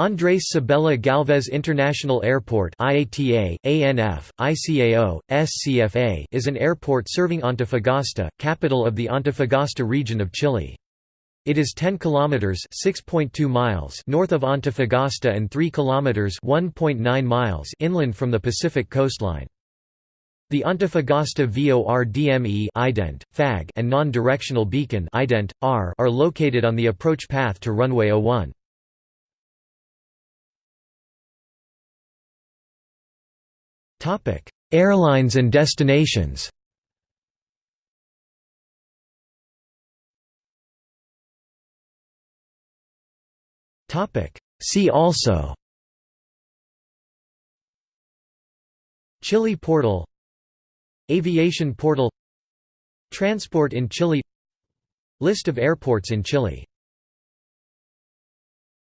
Andrés Sabella Galvez International Airport IATA, ANF, ICAO, SCFA is an airport serving Antofagasta, capital of the Antofagasta region of Chile. It is 10 kilometers (6.2 miles) north of Antofagasta and 3 kilometers (1.9 miles) inland from the Pacific coastline. The Antofagasta VORDME ident, FAG and non-directional beacon ident, R are located on the approach path to runway 01. Airlines and destinations. Topic: See also. Chile portal. Aviation portal. Transport in Chile. List of airports in Chile